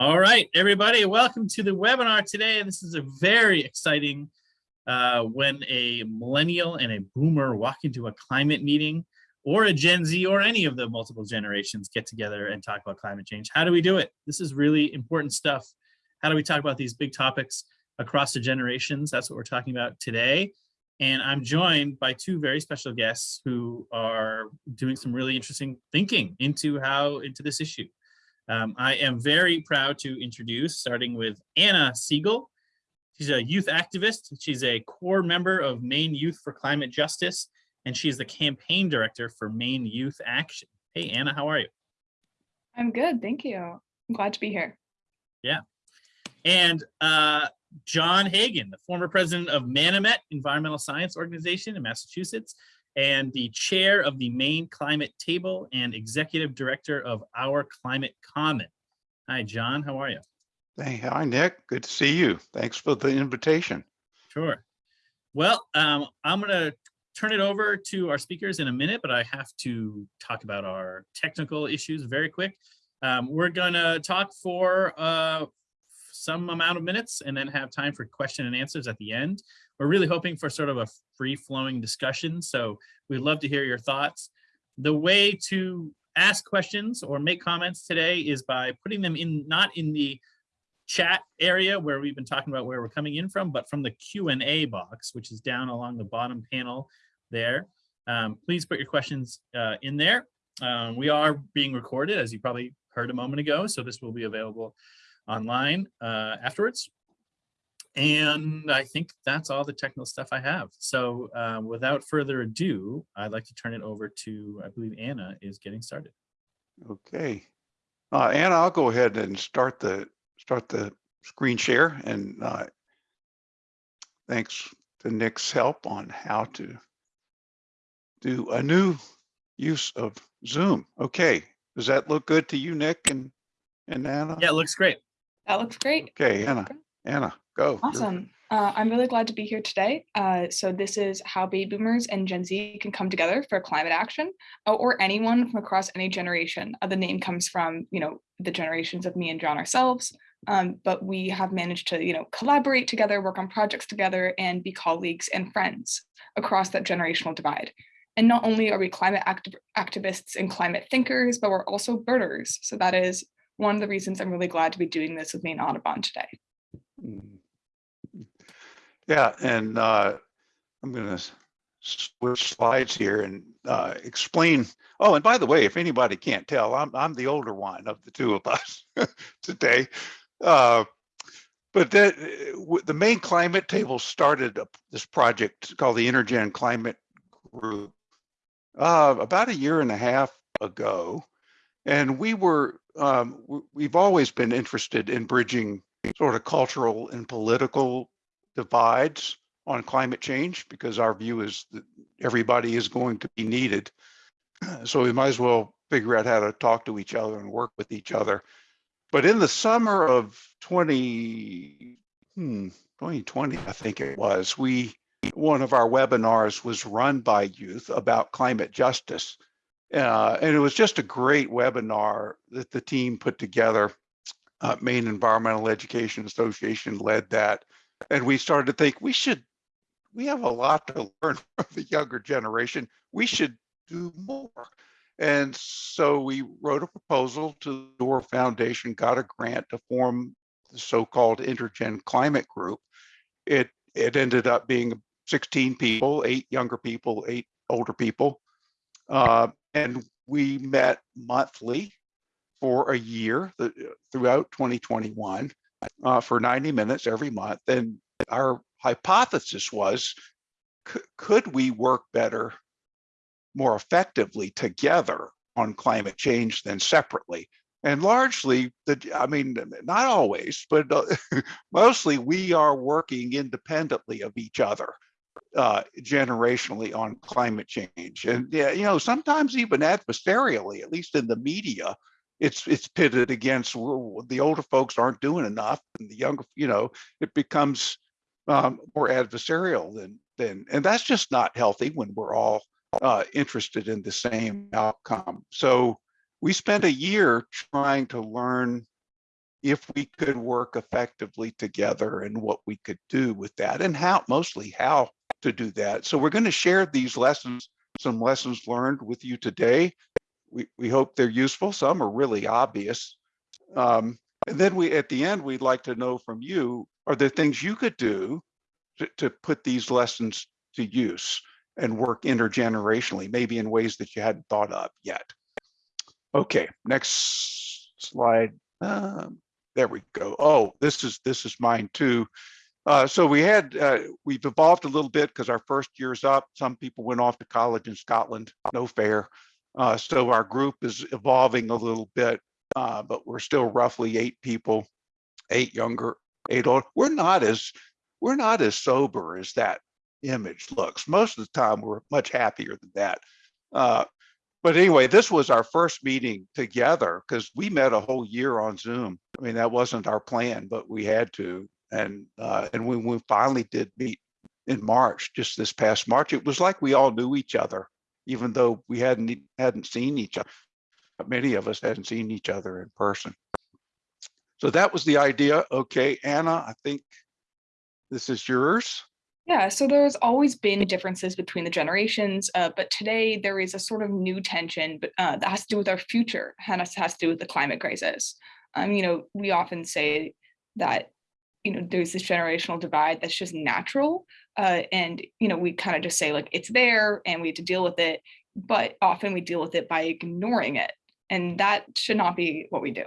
All right, everybody, welcome to the webinar today. And this is a very exciting uh, when a millennial and a boomer walk into a climate meeting or a Gen Z or any of the multiple generations get together and talk about climate change. How do we do it? This is really important stuff. How do we talk about these big topics across the generations? That's what we're talking about today. And I'm joined by two very special guests who are doing some really interesting thinking into how into this issue. Um, I am very proud to introduce, starting with Anna Siegel. She's a youth activist. She's a core member of Maine Youth for Climate Justice, and she's the campaign director for Maine Youth Action. Hey, Anna, how are you? I'm good, thank you. I'm glad to be here. Yeah. And uh, John Hagan, the former president of Manomet Environmental Science Organization in Massachusetts and the chair of the Maine Climate Table and executive director of Our Climate Common. Hi, John, how are you? Hey, hi, Nick. Good to see you. Thanks for the invitation. Sure. Well, um, I'm going to turn it over to our speakers in a minute, but I have to talk about our technical issues very quick. Um, we're going to talk for uh, some amount of minutes and then have time for question and answers at the end. We're really hoping for sort of a free flowing discussion. So we'd love to hear your thoughts. The way to ask questions or make comments today is by putting them in, not in the chat area where we've been talking about where we're coming in from, but from the Q&A box, which is down along the bottom panel there. Um, please put your questions uh, in there. Um, we are being recorded, as you probably heard a moment ago, so this will be available online uh, afterwards. And I think that's all the technical stuff I have. So uh, without further ado, I'd like to turn it over to, I believe Anna is getting started. Okay. Uh, Anna, I'll go ahead and start the start the screen share and uh, thanks to Nick's help on how to do a new use of Zoom. Okay. Does that look good to you, Nick and, and Anna? Yeah, it looks great. That looks great. Okay, Anna, Anna, go. Awesome. Uh, I'm really glad to be here today. Uh, so this is how baby boomers and Gen Z can come together for climate action uh, or anyone from across any generation. Uh, the name comes from, you know, the generations of me and John ourselves. Um, but we have managed to, you know, collaborate together, work on projects together and be colleagues and friends across that generational divide. And not only are we climate activ activists and climate thinkers, but we're also birders. So that is one of the reasons I'm really glad to be doing this with Maine Audubon today. Mm. Yeah, and uh, I'm going to switch slides here and uh, explain. Oh, and by the way, if anybody can't tell, I'm I'm the older one of the two of us today. Uh, but that, the Maine climate table started this project called the Intergen Climate Group uh, about a year and a half ago, and we were um, we've always been interested in bridging sort of cultural and political divides on climate change because our view is that everybody is going to be needed. So we might as well figure out how to talk to each other and work with each other. But in the summer of 20, hmm, 2020, I think it was, we one of our webinars was run by youth about climate justice. Uh, and it was just a great webinar that the team put together. Uh, Maine Environmental Education Association led that. And we started to think we should, we have a lot to learn from the younger generation. We should do more. And so we wrote a proposal to the Dorr Foundation, got a grant to form the so-called Intergen Climate Group. It, it ended up being 16 people, eight younger people, eight older people. Uh, and we met monthly for a year the, throughout 2021 uh, for 90 minutes every month. And our hypothesis was, could we work better, more effectively together on climate change than separately? And largely, the, I mean, not always, but uh, mostly we are working independently of each other uh, generationally on climate change. And yeah, you know, sometimes even adversarially, at least in the media, it's it's pitted against well, the older folks aren't doing enough, and the younger, you know, it becomes um, more adversarial than than, and that's just not healthy when we're all uh, interested in the same outcome. So we spent a year trying to learn if we could work effectively together and what we could do with that and how, mostly how to do that. So we're going to share these lessons, some lessons learned with you today. We, we hope they're useful. Some are really obvious. Um, and then we, at the end, we'd like to know from you, are there things you could do to, to put these lessons to use and work intergenerationally, maybe in ways that you hadn't thought of yet? Okay, next slide. Um, there we go. Oh, this is this is mine too. Uh, so we had uh, we've evolved a little bit because our first year's up. Some people went off to college in Scotland. No fair. Uh, so our group is evolving a little bit, uh, but we're still roughly eight people, eight younger, eight old. We're not as we're not as sober as that image looks. Most of the time, we're much happier than that. Uh, but anyway, this was our first meeting together because we met a whole year on Zoom. I mean, that wasn't our plan, but we had to. And uh, and when we finally did meet in March, just this past March, it was like we all knew each other, even though we hadn't hadn't seen each other. Many of us hadn't seen each other in person. So that was the idea. Okay, Anna, I think this is yours. Yeah, so there's always been differences between the generations, uh, but today there is a sort of new tension but, uh, that has to do with our future, and has, has to do with the climate crisis. Um, you know, we often say that, you know, there's this generational divide that's just natural, uh, and you know, we kind of just say like it's there and we have to deal with it, but often we deal with it by ignoring it, and that should not be what we do.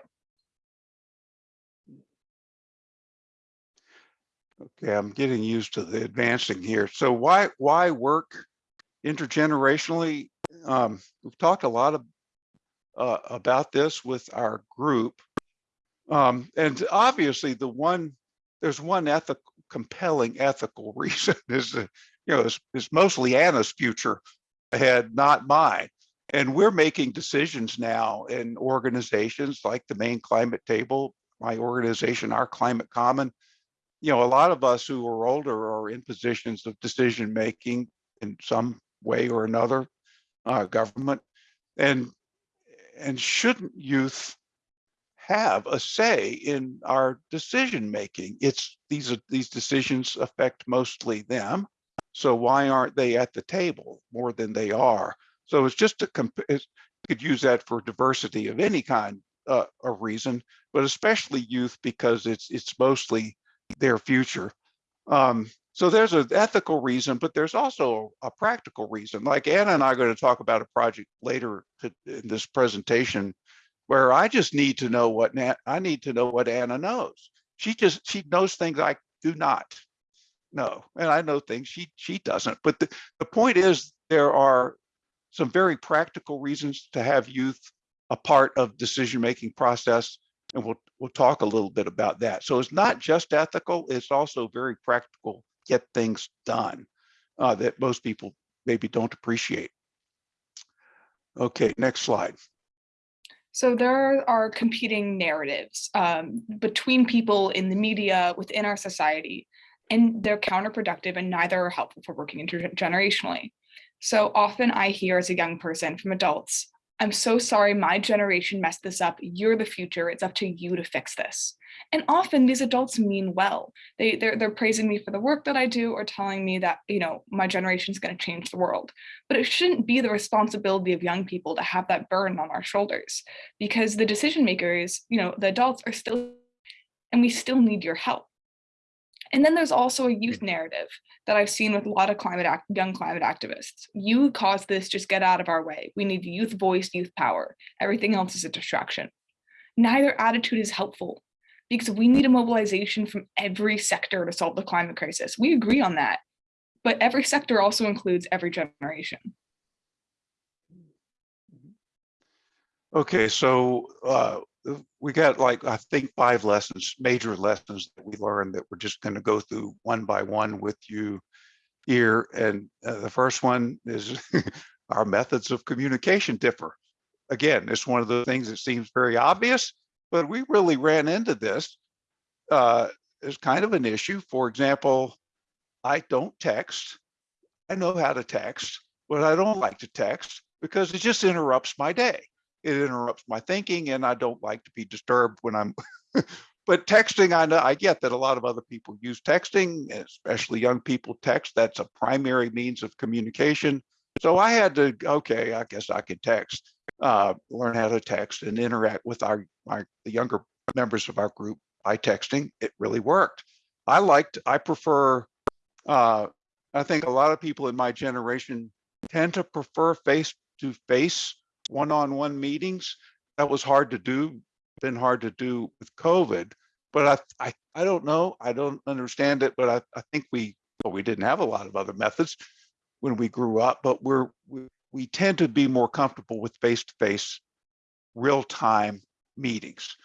Okay, I'm getting used to the advancing here. So why why work intergenerationally? Um, we've talked a lot of uh, about this with our group, um, and obviously the one there's one ethical compelling ethical reason is that you know it's, it's mostly Anna's future ahead, not mine. And we're making decisions now in organizations like the Maine climate table, my organization, our climate common you know, a lot of us who are older are in positions of decision making in some way or another, uh, government, and and shouldn't youth have a say in our decision making? It's these these decisions affect mostly them, so why aren't they at the table more than they are? So it's just a. It's, you could use that for diversity of any kind uh, of reason, but especially youth because it's it's mostly their future. Um, so there's an ethical reason, but there's also a practical reason. Like Anna and I are going to talk about a project later to, in this presentation where I just need to know what I need to know what Anna knows. She just she knows things I do not know, and I know things she she doesn't. But the, the point is there are some very practical reasons to have youth a part of decision making process and we'll we'll talk a little bit about that. So it's not just ethical; it's also very practical. Get things done uh, that most people maybe don't appreciate. Okay, next slide. So there are competing narratives um, between people in the media within our society, and they're counterproductive and neither are helpful for working intergenerationally. So often I hear as a young person from adults, I'm so sorry my generation messed this up. You're the future. It's up to you to fix this. And often these adults mean well. They, they're, they're praising me for the work that I do or telling me that, you know, my generation is going to change the world. But it shouldn't be the responsibility of young people to have that burden on our shoulders because the decision makers, you know, the adults are still, and we still need your help. And then there's also a youth mm. narrative that I've seen with a lot of climate act, young climate activists. You caused this, just get out of our way. We need youth voice, youth power. Everything else is a distraction. Neither attitude is helpful because we need a mobilization from every sector to solve the climate crisis. We agree on that, but every sector also includes every generation. Mm-hmm. Mm-hmm. Okay, so uh, we got like I think five lessons, major lessons that we learned that we're just going to go through one by one with you here. And uh, the first one is our methods of communication differ. Again, it's one of the things that seems very obvious, but we really ran into this uh, as kind of an issue. For example, I don't text. I know how to text, but I don't like to text because it just interrupts my day. It interrupts my thinking and I don't like to be disturbed when I'm, but texting, I know, I get that a lot of other people use texting, especially young people text. That's a primary means of communication. So I had to, okay, I guess I could text, uh, learn how to text and interact with our, our the younger members of our group by texting. It really worked. I liked, I prefer, uh, I think a lot of people in my generation tend to prefer face-to-face one-on-one meetings. That was hard to do, been hard to do with COVID. But I, I, I don't know, I don't understand it, but I, I think we, well, we didn't have a lot of other methods when we grew up, but we're, we, we tend to be more comfortable with face-to-face real-time meetings.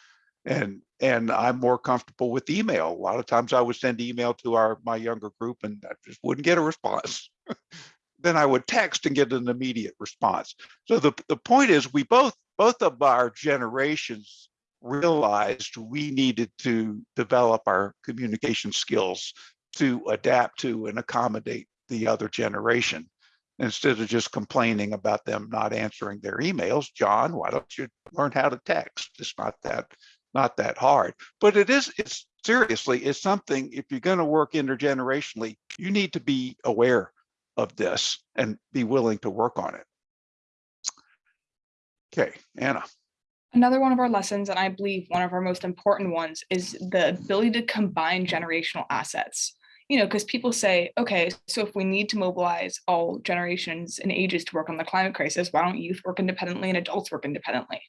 And, and I'm more comfortable with email. A lot of times I would send email to our, my younger group and I just wouldn't get a response. then I would text and get an immediate response. So the, the point is we both, both of our generations realized we needed to develop our communication skills to adapt to and accommodate the other generation. Instead of just complaining about them not answering their emails, John, why don't you learn how to text? It's not that, not that hard, but it is, it's seriously, it's something, if you're gonna work intergenerationally, you need to be aware of this and be willing to work on it. Okay, Anna. Another one of our lessons, and I believe one of our most important ones, is the ability to combine generational assets. You know, because people say, okay, so if we need to mobilize all generations and ages to work on the climate crisis, why don't youth work independently and adults work independently?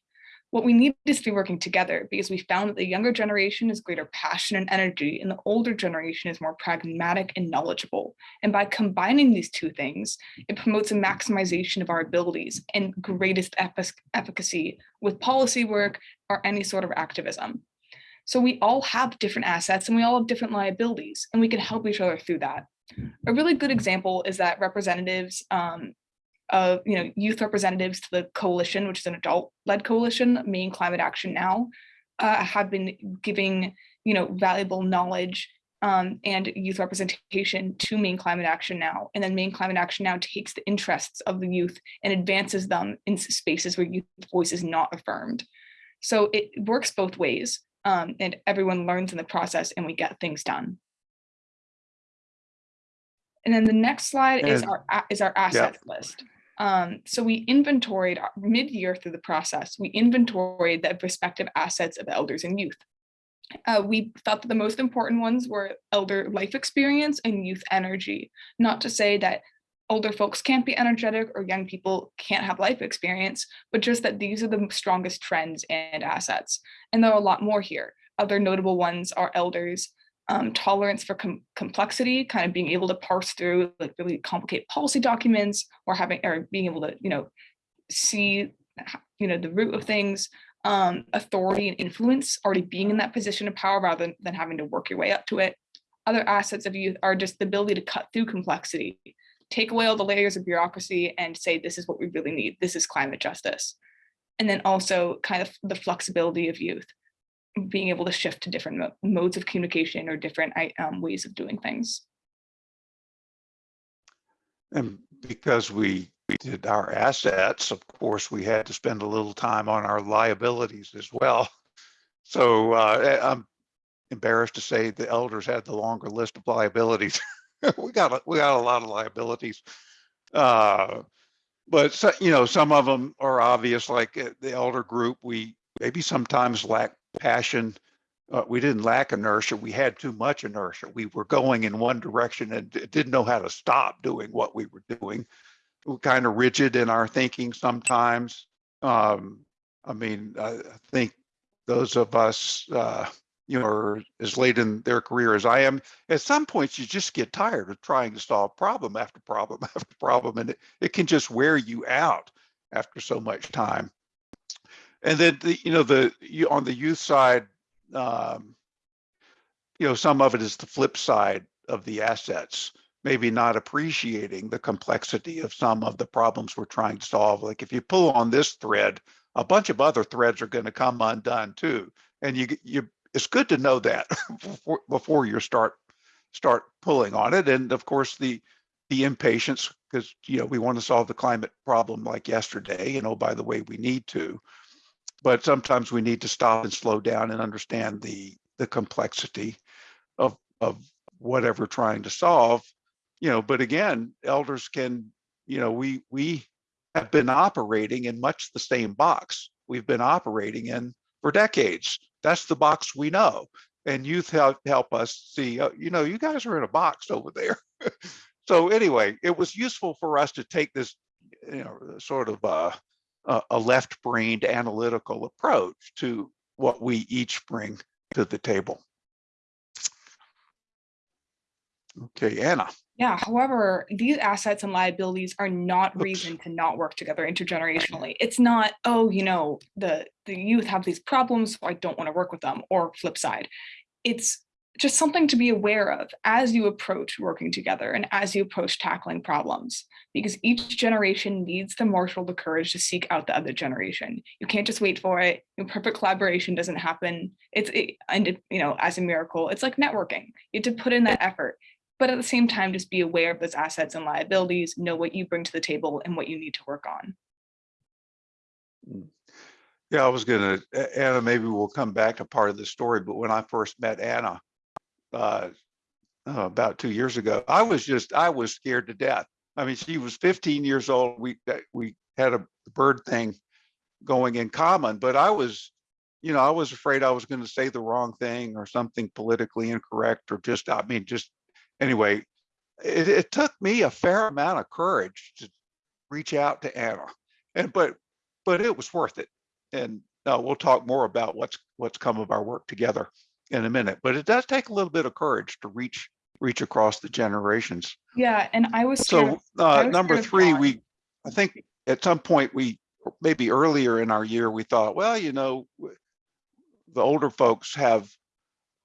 What we need is to be working together because we found that the younger generation has greater passion and energy and the older generation is more pragmatic and knowledgeable. And by combining these two things, it promotes a maximization of our abilities and greatest efficacy with policy work or any sort of activism. So we all have different assets and we all have different liabilities and we can help each other through that. A really good example is that representatives um, of you know youth representatives to the coalition, which is an adult-led coalition, Maine Climate Action Now, uh, have been giving you know valuable knowledge um, and youth representation to Maine Climate Action Now. And then Maine Climate Action Now takes the interests of the youth and advances them in spaces where youth voice is not affirmed. So it works both ways um, and everyone learns in the process and we get things done. And then the next slide is our is our assets list. Um, so we inventoried mid-year through the process, we inventoried the respective assets of elders and youth. Uh, we thought that the most important ones were elder life experience and youth energy. Not to say that older folks can't be energetic or young people can't have life experience, but just that these are the strongest trends and assets. And there are a lot more here. Other notable ones are elders, um, tolerance for com complexity, kind of being able to parse through like really complicated policy documents or having or being able to, you know, see, you know, the root of things, um, authority and influence, already being in that position of power rather than, than having to work your way up to it. Other assets of youth are just the ability to cut through complexity, take away all the layers of bureaucracy and say, this is what we really need. This is climate justice. And then also kind of the flexibility of youth being able to shift to different mo modes of communication or different um, ways of doing things. And because we did our assets, of course, we had to spend a little time on our liabilities as well. So uh, I'm embarrassed to say the elders had the longer list of liabilities. we got a, we got a lot of liabilities. Uh, but so, you know, some of them are obvious, like uh, the elder group. We maybe sometimes lack passion. Uh, we didn't lack inertia. We had too much inertia. We were going in one direction and didn't know how to stop doing what we were doing. We're kind of rigid in our thinking sometimes. Um, I mean, I think those of us, uh, you know, are as late in their career as I am, at some points you just get tired of trying to solve problem after problem after problem, and it, it can just wear you out after so much time and then the, you know the you, on the youth side um, you know some of it is the flip side of the assets maybe not appreciating the complexity of some of the problems we're trying to solve. Like if you pull on this thread a bunch of other threads are going to come undone too. And you you it's good to know that before, before you start start pulling on it. And of course the the impatience because, you know, we want to solve the climate problem like yesterday, you know, by the way, we need to. But sometimes we need to stop and slow down and understand the, the complexity of, of whatever trying to solve, you know, but again, elders can, you know, we, we have been operating in much the same box we've been operating in for decades. That's the box we know. And youth help, help us see, uh, you know, you guys are in a box over there. so anyway, it was useful for us to take this, you know, sort of uh, a, a left-brained analytical approach to what we each bring to the table. Okay, Anna. Yeah, however, these assets and liabilities are not reason to not work together intergenerationally. It's not, oh, you know, the, the youth have these problems, so I don't want to work with them, or flip side. It's just something to be aware of as you approach working together and as you approach tackling problems, because each generation needs to marshal the courage to seek out the other generation. You can't just wait for it. Your perfect collaboration doesn't happen. It's, it, and it, you know, as a miracle, it's like networking. You have to put in that effort but at the same time, just be aware of those assets and liabilities, know what you bring to the table and what you need to work on. Hmm. Yeah, I was gonna, Anna, maybe we'll come back to part of the story, but when I first met Anna, uh, uh, about two years ago, I was just, I was scared to death. I mean, she was 15 years old. We, we had a bird thing going in common, but I was, you know, I was afraid I was going to say the wrong thing or something politically incorrect or just, I mean, just anyway, it, it took me a fair amount of courage to reach out to Anna, and but but it was worth it. And uh, we'll talk more about what's what's come of our work together in a minute. But it does take a little bit of courage to reach reach across the generations. Yeah, and I was. So uh, was number three, we I think at some point we maybe earlier in our year we thought, well, you know, the older folks have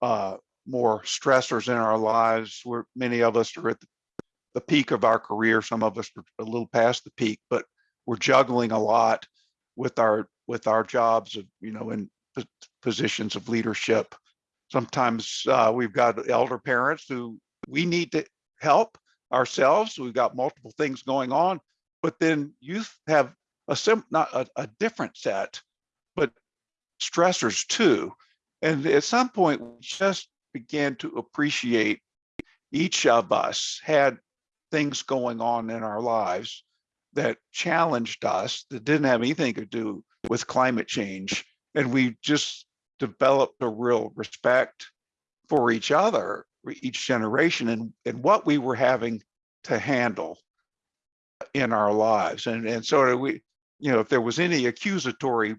uh, more stressors in our lives. Where many of us are at the, the peak of our career. Some of us are a little past the peak, but we're juggling a lot with our with our jobs of you know in positions of leadership. Sometimes uh, we've got elder parents who we need to help ourselves. We've got multiple things going on, but then youth have a sim not a, a different set, but stressors too. And at some point, we just began to appreciate each of us had things going on in our lives that challenged us that didn't have anything to do with climate change. And we just developed a real respect for each other, each generation, and, and what we were having to handle in our lives. And, and of we, you know, if there was any accusatory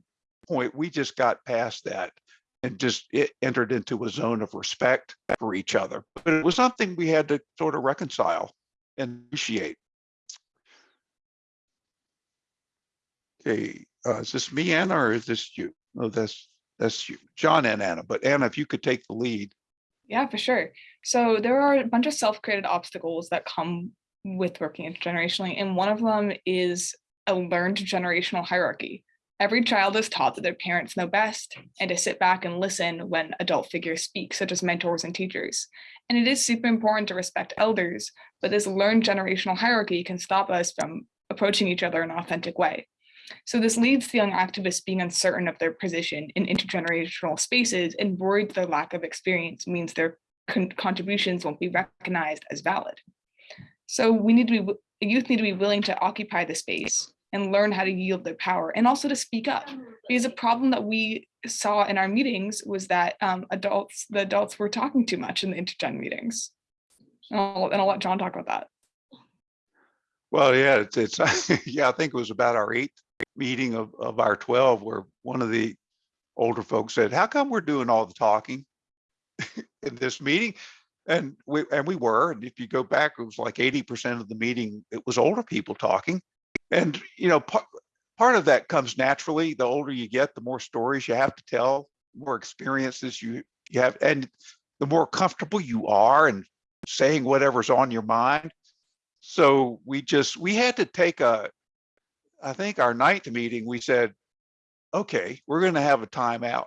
point, we just got past that and just it entered into a zone of respect for each other. But it was something we had to sort of reconcile and appreciate. Okay, uh, is this me, Anna, or is this you? No, that's that's you, John and Anna. But Anna, if you could take the lead. Yeah, for sure. So there are a bunch of self-created obstacles that come with working intergenerationally, and one of them is a learned generational hierarchy. Every child is taught that their parents know best and to sit back and listen when adult figures speak, such as mentors and teachers. And it is super important to respect elders, but this learned generational hierarchy can stop us from approaching each other in an authentic way. So this leads to young activists being uncertain of their position in intergenerational spaces and worried their lack of experience means their con contributions won't be recognized as valid. So we need to be, youth need to be willing to occupy the space and learn how to yield their power and also to speak up. Because a problem that we saw in our meetings was that um, adults, the adults were talking too much in the intergen meetings. And I'll, and I'll let John talk about that. Well, yeah, it's, it's yeah, I think it was about our eighth meeting of, of our 12 where one of the older folks said, how come we're doing all the talking in this meeting? And we, and we were, and if you go back, it was like 80% of the meeting, it was older people talking. And, you know, part, part of that comes naturally. The older you get, the more stories you have to tell, more experiences you, you have, and the more comfortable you are and saying whatever's on your mind. So we just, we had to take a, I think our ninth meeting, we said, okay, we're going to have a timeout.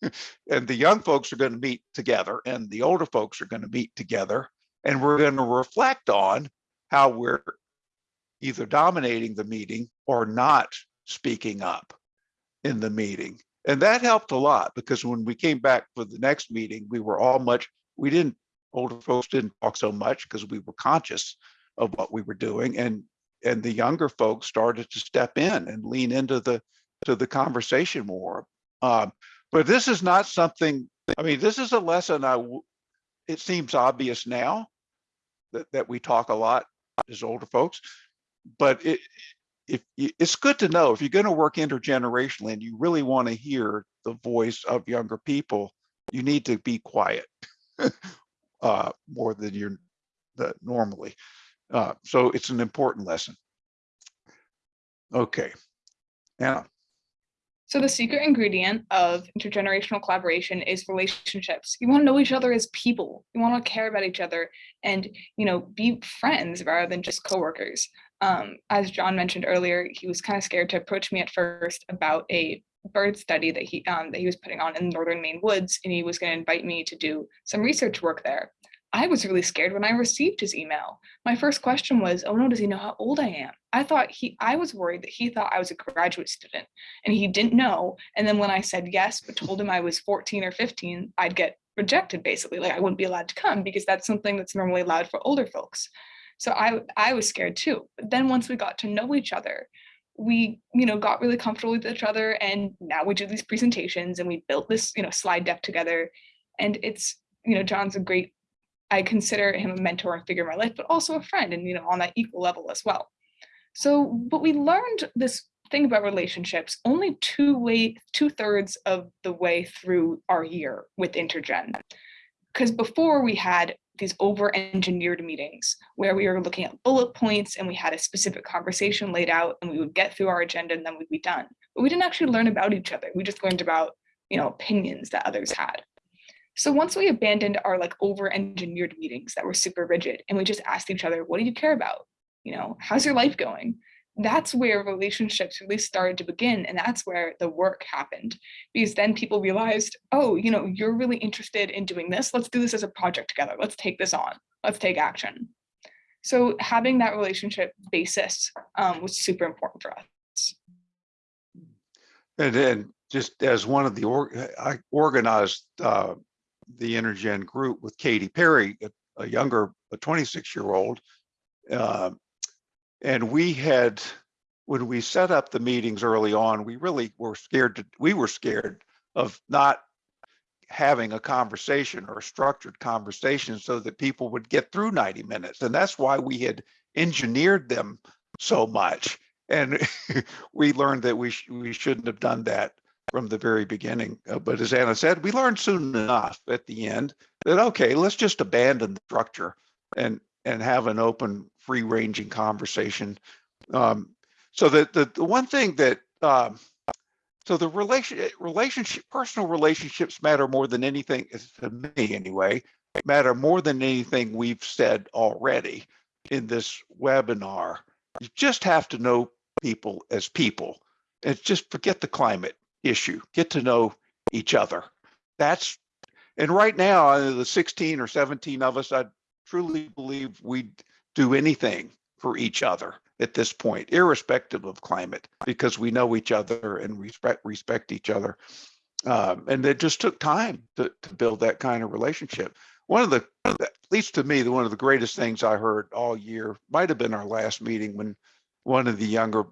and the young folks are going to meet together and the older folks are going to meet together. And we're going to reflect on how we're either dominating the meeting or not speaking up in the meeting. And that helped a lot because when we came back for the next meeting, we were all much, we didn't, older folks didn't talk so much because we were conscious of what we were doing and and the younger folks started to step in and lean into the to the conversation more. Um, but this is not something, I mean, this is a lesson I it seems obvious now that, that we talk a lot as older folks, but it, if it's good to know if you're going to work intergenerationally and you really want to hear the voice of younger people, you need to be quiet uh, more than you're normally. Uh, so it's an important lesson. Okay. Anna, So the secret ingredient of intergenerational collaboration is relationships. You want to know each other as people. You want to care about each other and, you know, be friends rather than just coworkers. Um, as John mentioned earlier, he was kind of scared to approach me at first about a bird study that he um, that he was putting on in the northern Maine woods, and he was going to invite me to do some research work there. I was really scared when I received his email. My first question was, "Oh no, does he know how old I am?" I thought he, I was worried that he thought I was a graduate student, and he didn't know. And then when I said yes, but told him I was 14 or 15, I'd get rejected basically, like I wouldn't be allowed to come because that's something that's normally allowed for older folks. So I, I was scared too. But then once we got to know each other, we, you know, got really comfortable with each other, and now we do these presentations, and we built this, you know, slide deck together, and it's, you know, John's a great I consider him a mentor and figure in my life, but also a friend and, you know, on that equal level as well. So, but we learned this thing about relationships only two way, two thirds of the way through our year with Intergen. Because before we had these over engineered meetings where we were looking at bullet points and we had a specific conversation laid out and we would get through our agenda and then we'd be done. But we didn't actually learn about each other. We just learned about, you know, opinions that others had. So once we abandoned our like over engineered meetings that were super rigid and we just asked each other, what do you care about? You know, how's your life going? That's where relationships really started to begin. And that's where the work happened. Because then people realized, oh, you know, you're really interested in doing this. Let's do this as a project together. Let's take this on. Let's take action. So having that relationship basis um, was super important for us. and then just as one of the, org- I organized uh, the Intergen group with Katie Perry, a, a younger, a 26 year old. Um, and we had, when we set up the meetings early on, we really were scared to, we were scared of not having a conversation or a structured conversation so that people would get through 90 minutes. And that's why we had engineered them so much. And we learned that we, sh- we shouldn't have done that from the very beginning. Uh, but as Anna said, we learned soon enough at the end that, okay, let's just abandon the structure and, and have an open, free ranging conversation. Um, so that the, the one thing that, um, so the relation, relationship, personal relationships matter more than anything, to me anyway, matter more than anything we've said already in this webinar. You just have to know people as people. And just forget the climate issue. Get to know each other. That's and right now, uh, the 16 or 17 of us, I truly believe we'd do anything for each other at this point, irrespective of climate, because we know each other and respect respect each other. Um, and it just took time to, to build that kind of relationship. One of the, at least to me, the one of the greatest things I heard all year might have been our last meeting when one of the younger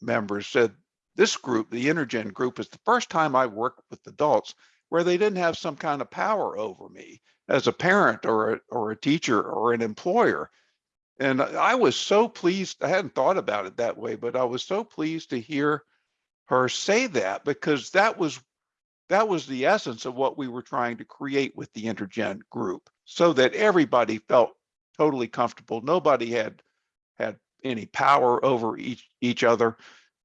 members said, this group, the Intergen group, is the first time I worked with adults where they didn't have some kind of power over me as a parent or a, or a teacher or an employer. And I was so pleased. I hadn't thought about it that way, but I was so pleased to hear her say that because that was that was the essence of what we were trying to create with the Intergen group, so that everybody felt totally comfortable. Nobody had had any power over each each other,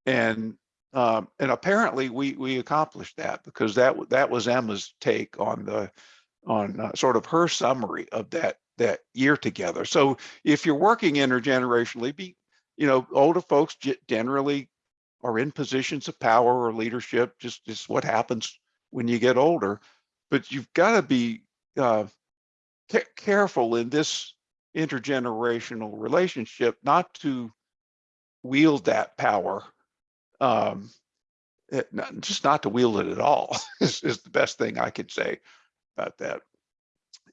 and um, and apparently we we accomplished that because that that was Emma's take on the on uh, sort of her summary of that that year together. So if you're working intergenerationally, be you know older folks generally are in positions of power or leadership. Just just what happens when you get older. But you've got to be uh, careful in this intergenerational relationship, not to wield that power. Um, it, not, just not to wield it at all is, is the best thing I could say about that.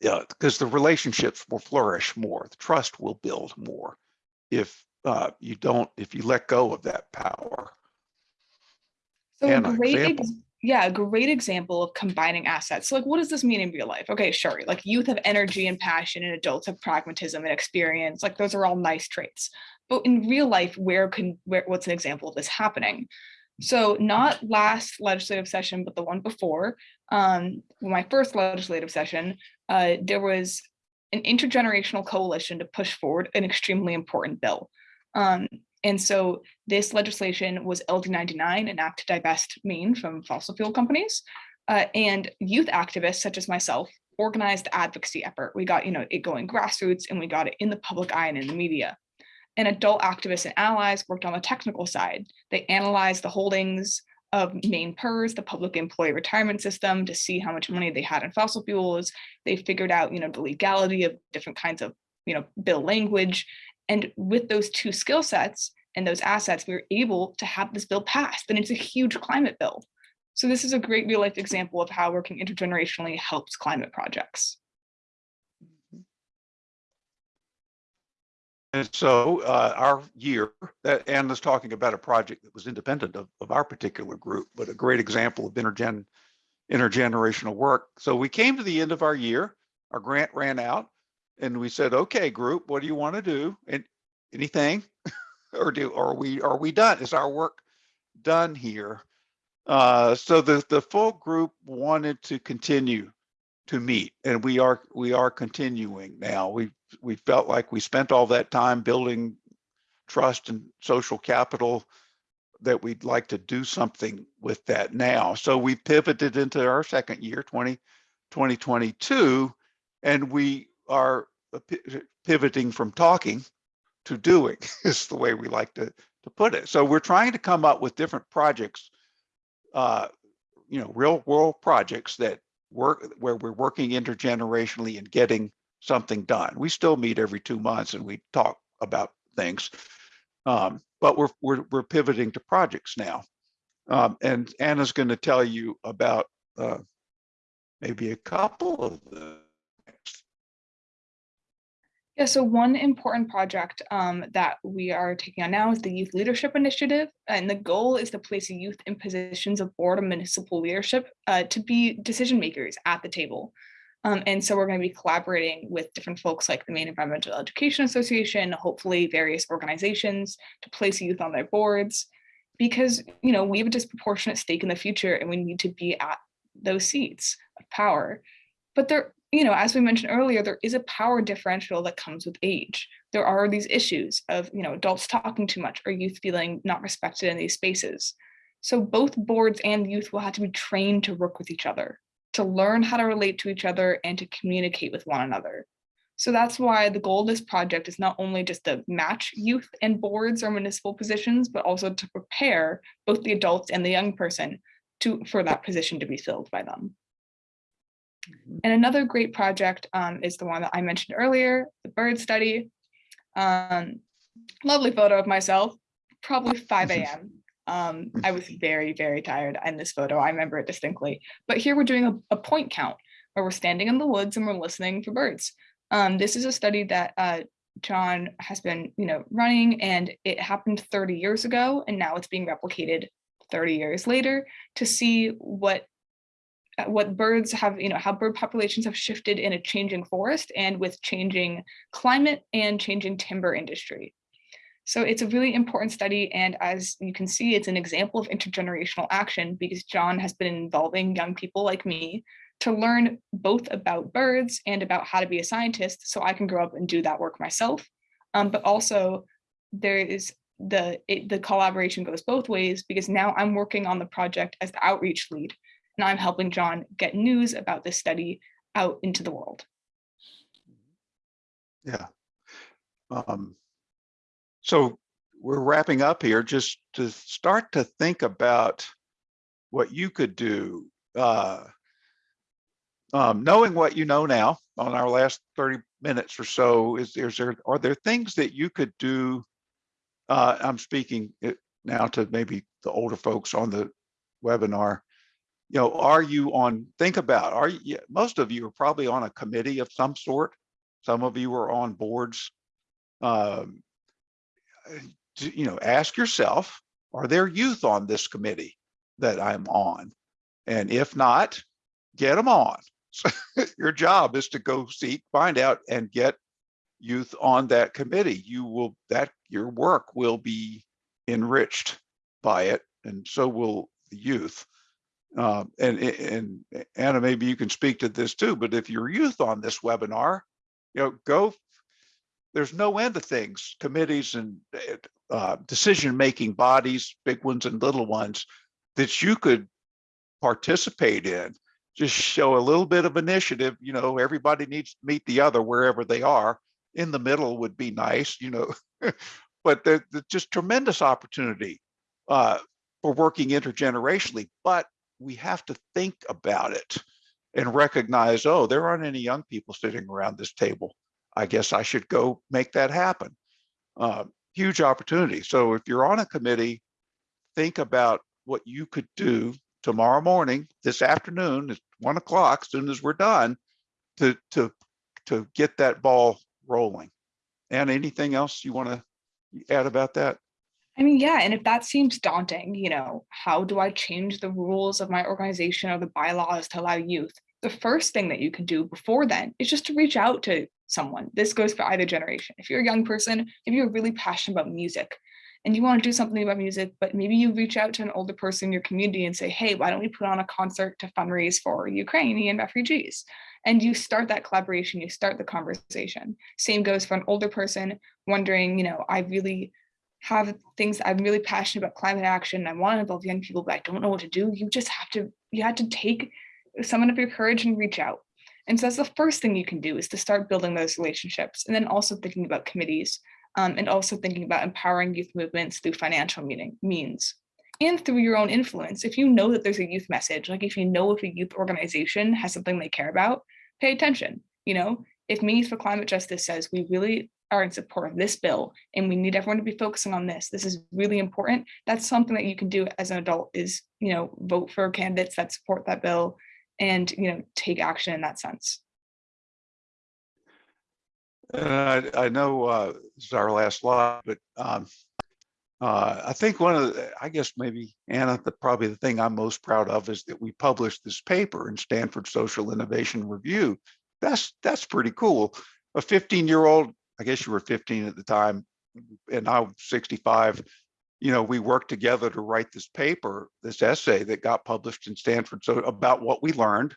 Yeah, because the relationships will flourish more, the trust will build more if uh, you don't, if you let go of that power. So And an great, example. ex- yeah, a great example of combining assets. So like, what does this mean in real life? Okay, sure. Like youth have energy and passion and adults have pragmatism and experience. Like those are all nice traits. But in real life, where can, where, what's an example of this happening? So not last legislative session, but the one before, um, my first legislative session, uh, there was an intergenerational coalition to push forward an extremely important bill. Um, and so this legislation was LD 99, an act to divest Maine from fossil fuel companies. Uh, and youth activists such as myself organized the advocacy effort. We got, you know, it going grassroots and we got it in the public eye and in the media. And adult activists and allies worked on the technical side. They analyzed the holdings of Maine PERS, the public employee retirement system, to see how much money they had in fossil fuels. They figured out, you know, the legality of different kinds of, you know, bill language. And with those two skill sets and those assets, we were able to have this bill passed. And it's a huge climate bill. So this is a great real life example of how working intergenerationally helps climate projects. And so uh, our year, that Ann was talking about a project that was independent of, of our particular group, but a great example of intergen, intergenerational work. So we came to the end of our year, our grant ran out, and we said, okay, group, what do you want to do? And anything? or do, are we, are we done? Is our work done here? Uh, so the, the full group wanted to continue to meet and we are, we are continuing now. We we felt like we spent all that time building trust and social capital that we'd like to do something with that now. So we pivoted into our second year, 20, 2022, and we are pivoting from talking to doing is the way we like to, to put it. So we're trying to come up with different projects, uh, you know, real world projects that work where we're working intergenerationally and getting something done. We still meet every two months and we talk about things. Um, but we're, we're, we're pivoting to projects now. Um, and Anna's going to tell you about uh, maybe a couple of them. Yeah, so one important project um, that we are taking on now is the Youth Leadership Initiative. And the goal is to place youth in positions of board and municipal leadership uh, to be decision makers at the table. Um, and so we're going to be collaborating with different folks like the Maine Environmental Education Association, hopefully various organizations to place youth on their boards, because you know we have a disproportionate stake in the future and we need to be at those seats of power. But there, you know, as we mentioned earlier, there is a power differential that comes with age. There are these issues of, you know, adults talking too much or youth feeling not respected in these spaces. So both boards and youth will have to be trained to work with each other to learn how to relate to each other and to communicate with one another. So that's why the goal of this project is not only just to match youth and boards or municipal positions, but also to prepare both the adults and the young person to for that position to be filled by them. And another great project um, is the one that I mentioned earlier, the bird study. Um, lovely photo of myself, probably 5 a.m. Um, I was very, very tired in this photo. I remember it distinctly. But here we're doing a, a point count where we're standing in the woods and we're listening for birds. Um, this is a study that uh, John has been, you know, running, and it happened 30 years ago, and now it's being replicated 30 years later to see what uh, what birds have, you know, how bird populations have shifted in a changing forest and with changing climate and changing timber industry. So it's a really important study. And as you can see, it's an example of intergenerational action because John has been involving young people like me to learn both about birds and about how to be a scientist so I can grow up and do that work myself. Um, but also there is the, it, the collaboration goes both ways because now I'm working on the project as the outreach lead and I'm helping John get news about this study out into the world. Yeah. Um, so we're wrapping up here just to start to think about what you could do. Uh, um, knowing what you know now on our last 30 minutes or so, is is there, are there things that you could do? Uh, I'm speaking it now to maybe the older folks on the webinar. You know, are you on, think about, are you, most of you are probably on a committee of some sort. Some of you are on boards. Um, d- you know, ask yourself, are there youth on this committee that I'm on? And if not, get them on. So your job is to go seek, find out and get youth on that committee. You will, that, your work will be enriched by it and so will the youth. Um, and, and Anna, maybe you can speak to this too, but if you're youth on this webinar, you know, go, there's no end to things, committees and uh, decision-making bodies, big ones and little ones that you could participate in. Just show a little bit of initiative, you know, everybody needs to meet the other wherever they are. In the middle would be nice, you know, but there's just tremendous opportunity uh, for working intergenerationally, but we have to think about it and recognize, oh, there aren't any young people sitting around this table. I guess I should go make that happen. Uh, huge opportunity. So if you're on a committee, think about what you could do tomorrow morning, this afternoon, at one o'clock, as soon as we're done, to to to get that ball rolling. And anything else you want to add about that? I mean, yeah, and if that seems daunting, you know, how do I change the rules of my organization or the bylaws to allow youth? The first thing that you can do before then is just to reach out to someone. This goes for either generation. If you're a young person, if you're really passionate about music and you want to do something about music, but maybe you reach out to an older person in your community and say, hey, why don't we put on a concert to fundraise for Ukrainian refugees? And you start that collaboration, you start the conversation. Same goes for an older person wondering, you know, I really have things I'm really passionate about climate action. I want to involve young people, but I don't know what to do. You just have to, you have to take someone up your courage and reach out. And so that's the first thing you can do is to start building those relationships and then also thinking about committees um, and also thinking about empowering youth movements through financial meaning, means and through your own influence. If you know that there's a youth message, like if you know if a youth organization has something they care about, pay attention. You know, if Maine Youth for Climate Justice says we really are in support of this bill and we need everyone to be focusing on this, this is really important. That's something that you can do as an adult is, you know, vote for candidates that support that bill and, you know, take action in that sense. And I, I know uh, this is our last slide, but um, uh, I think one of the, I guess maybe Anna, the, probably the thing I'm most proud of is that we published this paper in Stanford Social Innovation Review. That's that's pretty cool. A 15 year old, I guess you were 15 at the time, and I'm 65. You know, we worked together to write this paper, this essay that got published in Stanford. So about what we learned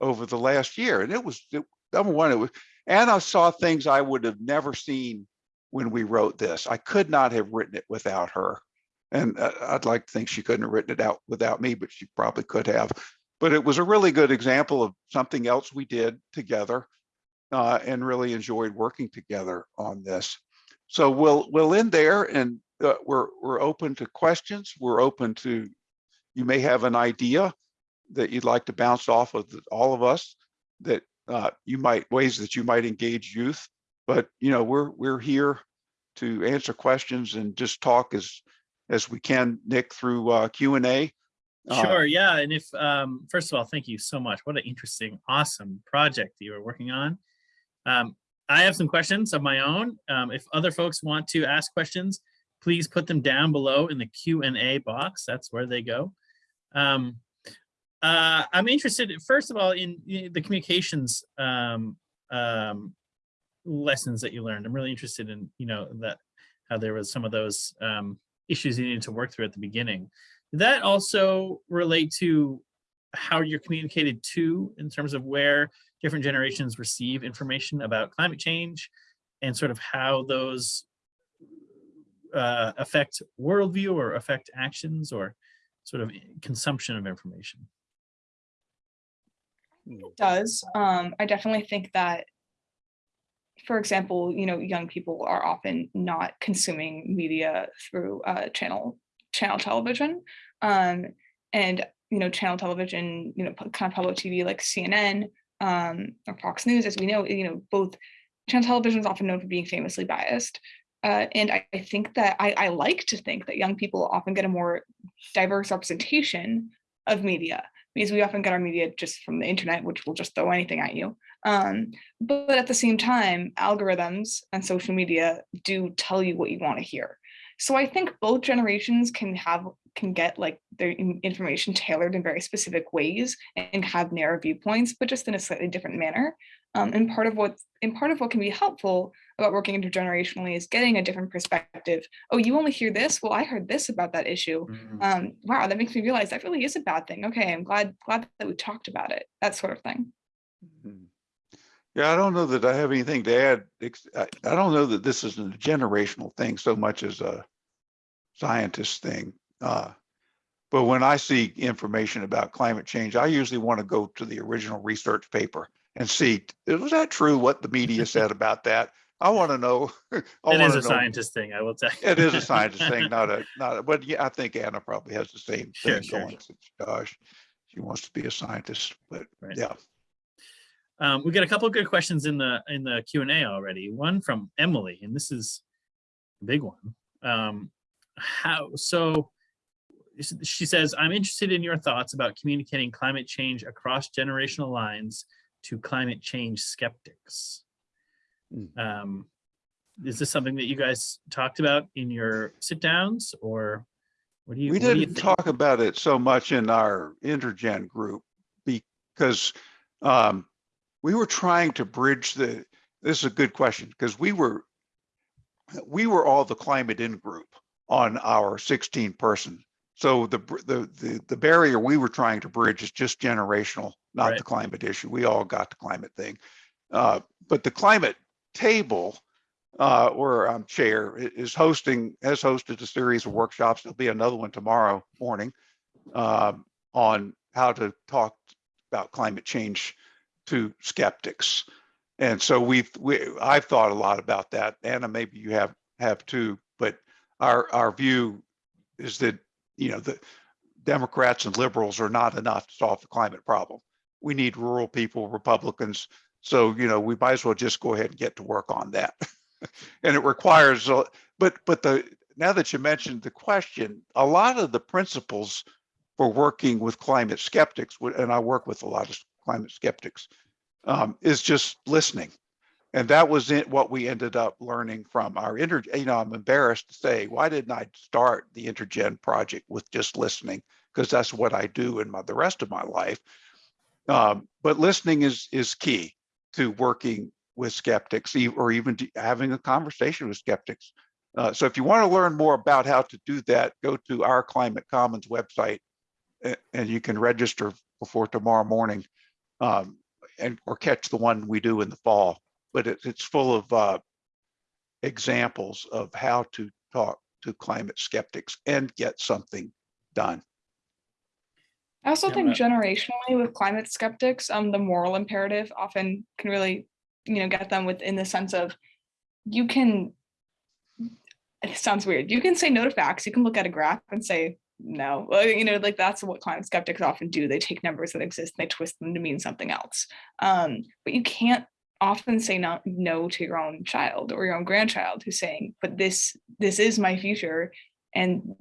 over the last year, and it was it, number one, it was Anna saw things I would have never seen when we wrote this. I could not have written it without her. And uh, I'd like to think she couldn't have written it out without me, but she probably could have. But it was a really good example of something else we did together uh, and really enjoyed working together on this. So we'll we'll end there and uh, we're we're open to questions. We're open to, you may have an idea that you'd like to bounce off of the, all of us that uh, you might ways that you might engage youth. But you know, we're we're here to answer questions and just talk as as we can, Nick, through uh, Q and A. Uh, Sure, yeah, and if, um, first of all, thank you so much. What an interesting, awesome project you are working on. Um, I have some questions of my own. Um, if other folks want to ask questions, please put them down below in the Q and A box. That's where they go. Um, uh, I'm interested, first of all, in in the communications um, um, lessons that you learned. I'm really interested in, you know, that how there was some of those um, issues you needed to work through at the beginning. Did that also relate to how you're communicated to in terms of where different generations receive information about climate change and sort of how those uh, affect worldview or affect actions or sort of consumption of information? It does. Um, I definitely think that, for example, you know, young people are often not consuming media through uh, channel channel television, um, and you know, channel television, you know, kind of public TV like CNN um, or Fox News, as we know, you know, both channel television is often known for being famously biased. Uh, and I, I think that I, I like to think that young people often get a more diverse representation of media because we often get our media just from the internet, which will just throw anything at you. Um, but at the same time, algorithms and social media do tell you what you want to hear. So I think both generations can have can get like their information tailored in very specific ways and have narrow viewpoints, but just in a slightly different manner. Um, and part of what and part of what can be helpful about working intergenerationally is getting a different perspective. Oh, you only hear this? Well, I heard this about that issue. Mhm. Um, wow, that makes me realize that really is a bad thing. Okay, I'm glad glad that we talked about it. That sort of thing. Mhm. Yeah, I don't know that I have anything to add. I, I don't know that this is a generational thing so much as a scientist thing. Uh, But when I see information about climate change, I usually want to go to the original research paper and see, was that true what the media said about that? I want to know. I It a know- scientist thing, I will tell you. It is a scientist thing, not a, not, a- but yeah, I think Anna probably has the same Sure, thing sure, going. Gosh, she wants to be a scientist, but Right. yeah. Um, we got a couple of good questions in the in the Q and A already. One from Emily, and this is a big one. Um, how so? She says, "I'm interested in your thoughts about communicating climate change across generational lines to climate change skeptics." Mm. Um, is this something that you guys talked about in your sit downs, or what do you? We you didn't think? talk about it so much in our intergen group because um, we were trying to bridge the, this is a good question, because we were, we were all the climate in group on our 16 person. So the, the, the, the barrier we were trying to bridge is just generational, not Right. the climate issue. We all got the climate thing. Uh, But the climate table, uh, where I'm chair, is hosting, has hosted a series of workshops. There'll be another one tomorrow morning um, on how to talk about climate change to skeptics. And so we've, we, I've thought a lot about that. Anna, maybe you have, have too, but our, our view is that, you know, the Democrats and liberals are not enough to solve the climate problem. We need rural people, Republicans. So, you know, we might as well just go ahead and get to work on that. And it requires, but, but the, now that you mentioned the question, a lot of the principles for working with climate skeptics, and I work with a lot of climate skeptics, um, is just listening. And that was it, what we ended up learning from our inter, you know, I'm embarrassed to say, why didn't I start the Intergen project with just listening? Because that's what I do in my, the rest of my life. Um, but listening is, is key to working with skeptics or even having a conversation with skeptics. Uh, so if you want to learn more about how to do that, go to our Climate Commons website and you can register before tomorrow morning um, and or catch the one we do in the fall. But it, it's full of uh, examples of how to talk to climate skeptics and get something done. I also think generationally with climate skeptics, um, the moral imperative often can really, you know, get them within the sense of you can. It sounds weird. You can say no to facts. You can look at a graph and say no. Well, you know, like that's what climate skeptics often do. They take numbers that exist and they twist them to mean something else. Um, but you can't often say no, no to your own child or your own grandchild who's saying, "But this this is my future," and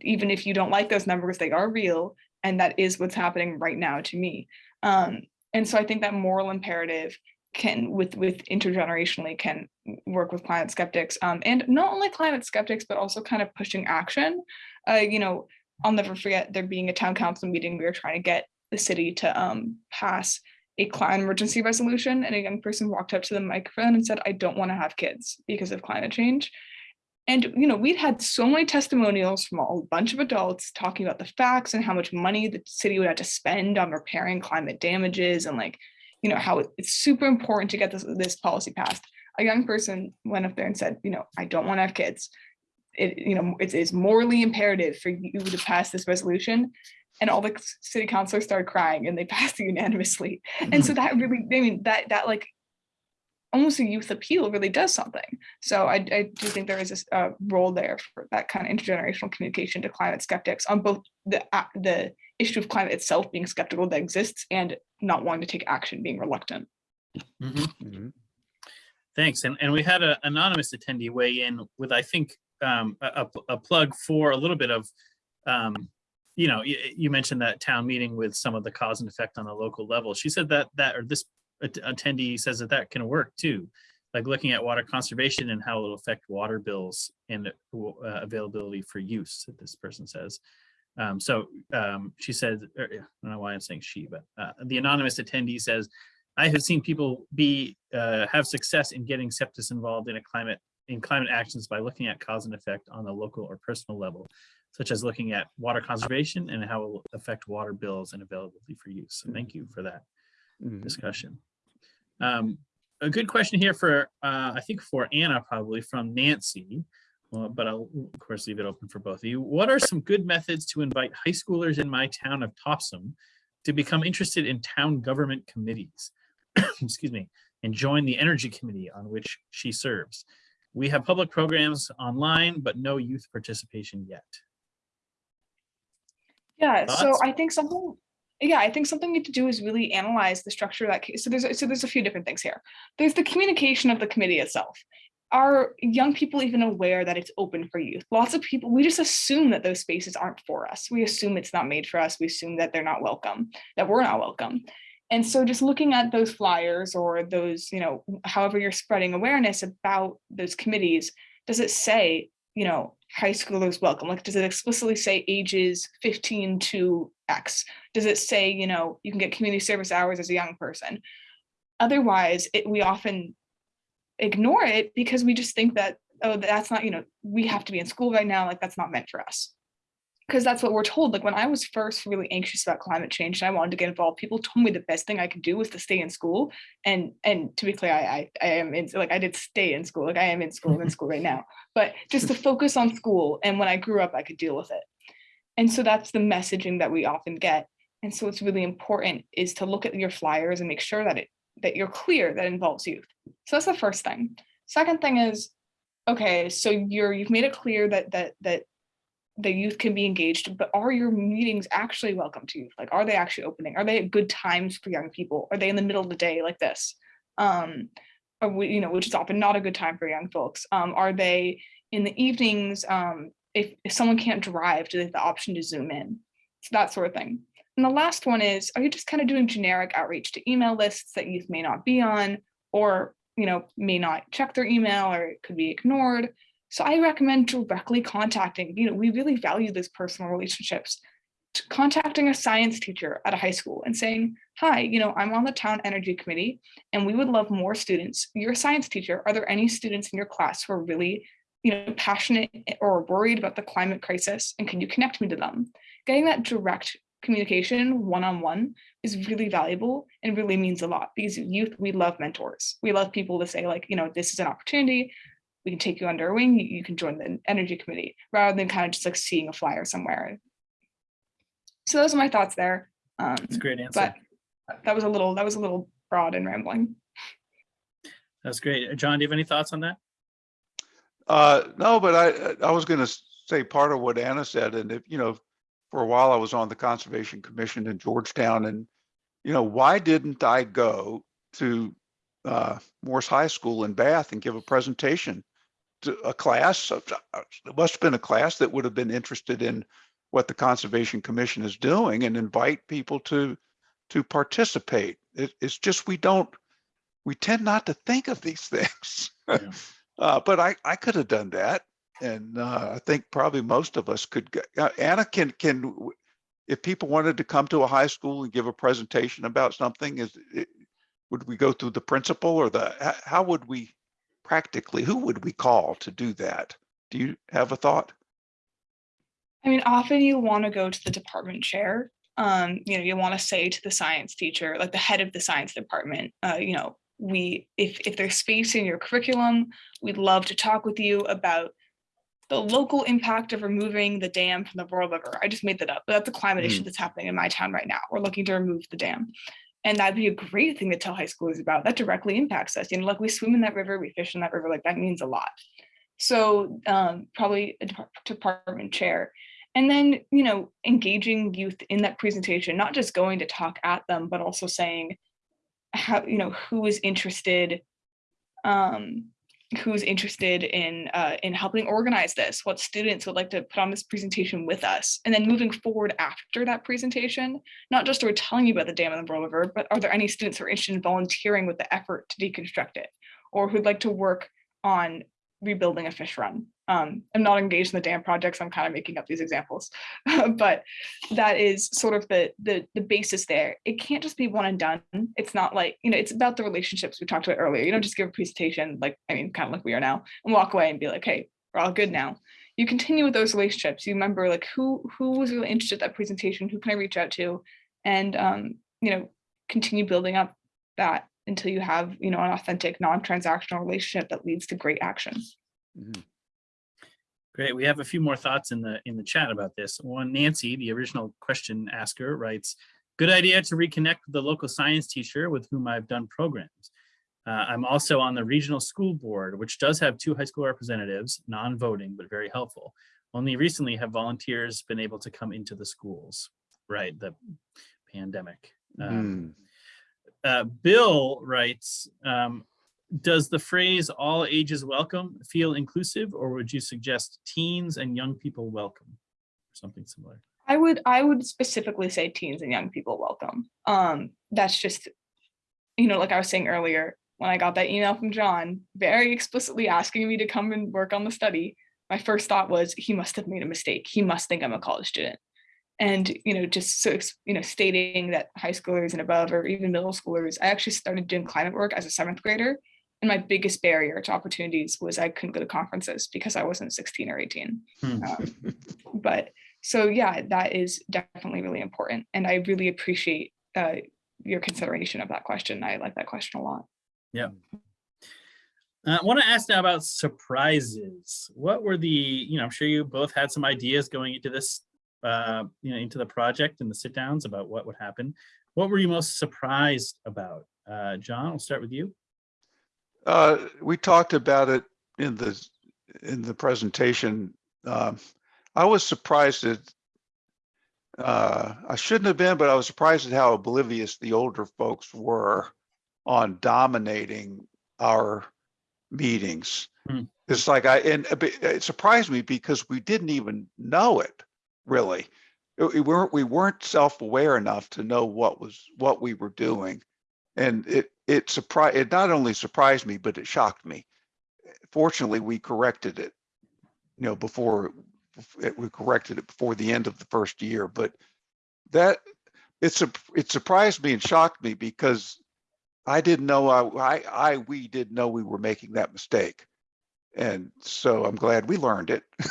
even if you don't like those numbers, they are real and that is what's happening right now to me. Um, and so i think that moral imperative can with with intergenerationally can work with climate skeptics um, and not only climate skeptics but also kind of pushing action. Uh, you know i'll never forget there being a town council meeting we were trying to get the city to um, pass a climate emergency resolution and a young person walked up to the microphone and said i don't want to have kids because of climate change and you know, we'd had so many testimonials from a bunch of adults talking about the facts and how much money the city would have to spend on repairing climate damages and like, you know, how it's super important to get this this policy passed. A young person went up there and said, you know, I don't want to have kids. It, you know, it is morally imperative for you to pass this resolution. And all the city councilors started crying and they passed it unanimously. And so mm-hmm. that really, I mean, that that like almost a youth appeal really does something. So I, I do think there is a uh, role there for that kind of intergenerational communication to climate skeptics on both the uh, the issue of climate itself being skeptical that exists and not wanting to take action, being reluctant. Mhm. Mhm. Thanks. And, and we had an anonymous attendee weigh in with, I think, um, a, a- a plug for a little bit of, um, you know, you, you mentioned that town meeting with some of the cause and effect on the local level. She said that, that, or this att- attendee says that that can work too. Like looking at water conservation and how it'll affect water bills and uh, availability for use, this person says. Um, so, um, she said, er, I don't know why I'm saying she, but, uh, the anonymous attendee says, I have seen people be, uh, have success in getting septis involved in a climate, in climate actions by looking at cause and effect on the local or personal level, such as looking at water conservation and how it will affect water bills and availability for use. So thank you for that Mhm. discussion. Um, a good question here for, uh, I think for Anna probably from Nancy, well, but I'll of course leave it open for both of you. What are some good methods to invite high schoolers in my town of Topsham to become interested in town government committees? Excuse me, and join the energy committee on which she serves. We have public programs online, but no youth participation yet. Yeah, so I think something, yeah, I think something we need to do is really analyze the structure of that case. So there's, so there's a few different things here. There's the communication of the committee itself. Are young people even aware that it's open for youth? Lots of people, we just assume that those spaces aren't for us. We assume it's not made for us. We assume that they're not welcome, that we're not welcome. And so just looking at those flyers or those, you know, however you're spreading awareness about those committees, does it say, you know, high schoolers welcome? Like, does it explicitly say ages 15 to X? Does it say, you know, you can get community service hours as a young person? Otherwise, it, we often ignore it because we just think that, oh, that's not, you know, we have to be in school right now, like that's not meant for us. Because that's what we're told. Like when I was first really anxious about climate change and I wanted to get involved, people told me the best thing I could do was to stay in school. And and to be clear, I I, I am in like I did stay in school, like I am in school, I'm in mm-hmm. school right now. But just to focus on school. And when I grew up, I could deal with it. And so that's the messaging that we often get. And so it's really important is to look at your flyers and make sure that it that you're clear that involves youth. So that's the first thing. Second thing is, okay, so you're you've made it clear that that that the youth can be engaged, but are your meetings actually welcome to youth? Like, are they actually opening? Are they at good times for young people? Are they in the middle of the day like this? Um, or we, you know, which is often not a good time for young folks. Um, are they in the evenings? Um, if, if someone can't drive, do they have the option to zoom in? So that sort of thing. And the last one is, are you just kind of doing generic outreach to email lists that youth may not be on, or you know, may not check their email or it could be ignored? So I recommend directly contacting, you know, we really value those personal relationships. Contacting a science teacher at a high school and saying, hi, you know, I'm on the town energy committee and we would love more students. You're a science teacher. Are there any students in your class who are really, you know, passionate or worried about the climate crisis? And can you connect me to them? Getting that direct communication one-on-one is really valuable and really means a lot because youth, we love mentors. We love people to say like, you know, this is an opportunity we can take you under our wing, you, you can join the energy committee, rather than kind of just like seeing a flyer somewhere. So those are my thoughts there. Um, That's a great answer. but that was a little, that was a little broad and rambling. That's great. John, do you have any thoughts on that? Uh, no, but I, I was gonna say part of what Anna said, and if, you know, for a while I was on the Conservation Commission in Georgetown and, you know, why didn't I go to uh, Morse High School in Bath and give a presentation to a class? of- uh, It must have been a class that would have been interested in what the Conservation Commission is doing and invite people to, to participate. It, it's just, we don't, we tend not to think of these things. Yeah. Uh, but I, I could have done that. And, uh, I think probably most of us could, go- uh, Anna, can, can, if people wanted to come to a high school and give a presentation about something, is, it- would we go through the principal or the, how would we practically, who would we call to do that? Do you have a thought? I mean, often you want to go to the department chair. Um, you know, you want to say to the science teacher, like the head of the science department, uh, you know, we, if, if there's space in your curriculum, we'd love to talk with you about the local impact of removing the dam from the Royal River. I just made that up, but that's a climate issue that's happening in my town right now. We're looking to remove the dam. And that'd be a great thing to tell high schoolers about. That directly impacts us. You know, like we swim in that river, we fish in that river, like that means a lot. So um, probably a department chair. And then, you know, engaging youth in that presentation, not just going to talk at them, but also saying how, you know, who is interested um, who's interested in uh, in helping organize this, what students would like to put on this presentation with us, and then moving forward after that presentation, not just are we telling you about the dam and the Royal River, but are there any students who are interested in volunteering with the effort to deconstruct it, or who'd like to work on rebuilding a fish run? Um, I'm not engaged in the dam projects. I'm kind of making up these examples, but that is sort of the, the the basis there. It can't just be one and done. It's not like you know. It's about the relationships we talked about earlier. You don't just give a presentation like I mean, kind of like we are now, and walk away and be like, "Hey, we're all good now." You continue with those relationships. You remember like who who was really interested in that presentation. Who can I reach out to, and um, you know, continue building up that until you have you know an authentic, non-transactional relationship that leads to great action. Mhm. Great. We have a few more thoughts in the in the chat about this. One, Nancy, the original question asker, writes, "Good idea to reconnect with the local science teacher with whom I've done programs. Uh, I'm also on the regional school board, which does have two high school representatives, non-voting but very helpful. Only recently have volunteers been able to come into the schools. Right, the pandemic. Um, Hmm. Uh, Bill writes, um, does the phrase all ages welcome feel inclusive or would you suggest teens and young people welcome? Or something similar. I would I would specifically say teens and young people welcome. Um, that's just, you know, like I was saying earlier, when I got that email from John, very explicitly asking me to come and work on the study, my first thought was he must have made a mistake. He must think I'm a college student. And you know, just so you know, stating that high schoolers and above, or even middle schoolers, I actually started doing climate work as a seventh grader, and my biggest barrier to opportunities was I couldn't go to conferences because I wasn't 16 or 18 Hmm. um, but so yeah that is definitely really important and i really appreciate uh, your consideration of that question i like that question a lot Uh, I want to ask now about surprises. What were the, you know, I'm sure you both had some ideas going into this, uh, you know, into the project and the sit downs about what would happen. What were you most surprised about? Uh, John, I'll start with you. Uh, we talked about it in the, in the presentation. Um, I was surprised that uh, I shouldn't have been, but I was surprised at how oblivious the older folks were on dominating our meetings. Hmm. It's like I, and it surprised me because we didn't even know it, really. Uh, We weren't, we weren't self-aware enough to know what was, what we were doing. And it, it surprised, it not only surprised me, but it shocked me. Fortunately, we corrected it, you know, before, we corrected it before the end of the first year, but that, it's a, it surprised me and shocked me because I didn't know, I, I, I, we didn't know we were making that mistake. And so I'm glad we learned it